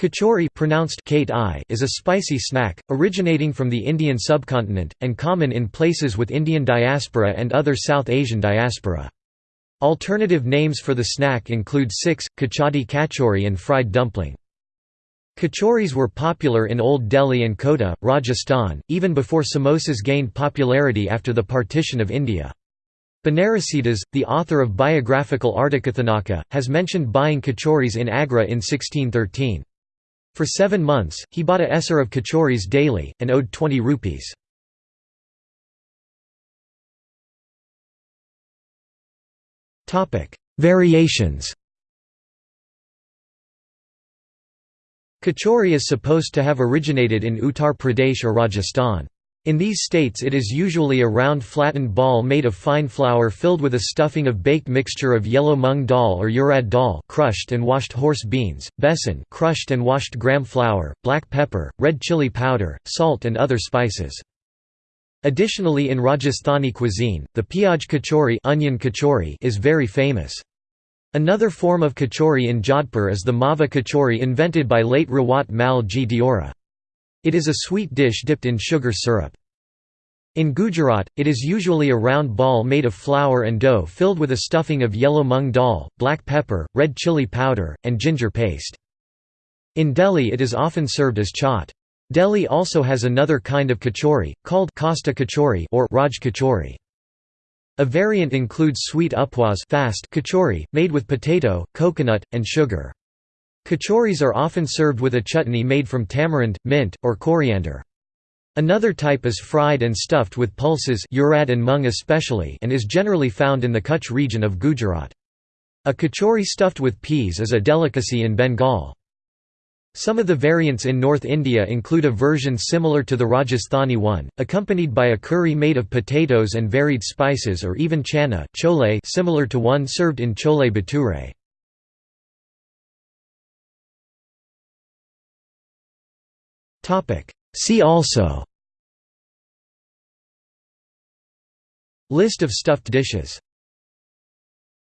Kachori pronounced Kate I is a spicy snack, originating from the Indian subcontinent, and common in places with Indian diaspora and other South Asian diaspora. Alternative names for the snack include six, kachadi kachori and fried dumpling. Kachoris were popular in Old Delhi and Kota, Rajasthan, even before samosas gained popularity after the partition of India. Banarasidas, the author of biographical Ardhakathanaka, has mentioned buying kachoris in Agra in 1613. For seven months, he bought a esser of kachoris daily, and owed 20 rupees. Variations Kachori is supposed to have originated in Uttar Pradesh or Rajasthan. In these states it is usually a round flattened ball made of fine flour filled with a stuffing of baked mixture of yellow mung dal or urad dal crushed and washed horse beans, besan crushed and washed gram flour, black pepper, red chili powder, salt and other spices. Additionally in Rajasthani cuisine, the piyaj kachori, onion kachori is very famous. Another form of kachori in Jodhpur is the mava kachori invented by late Rawat Mal Ji Deora. It is a sweet dish dipped in sugar syrup. In Gujarat, it is usually a round ball made of flour and dough filled with a stuffing of yellow mung dal, black pepper, red chili powder, and ginger paste. In Delhi it is often served as chaat. Delhi also has another kind of kachori, called Khasta kachori or Raj kachori. A variant includes sweet upwas fast kachori, made with potato, coconut, and sugar. Kachoris are often served with a chutney made from tamarind, mint, or coriander. Another type is fried and stuffed with pulses urad and mung especially and is generally found in the Kutch region of Gujarat. A kachori stuffed with peas is a delicacy in Bengal. Some of the variants in North India include a version similar to the Rajasthani one, accompanied by a curry made of potatoes and varied spices or even chana chole similar to one served in chole bhature. See also. List of stuffed dishes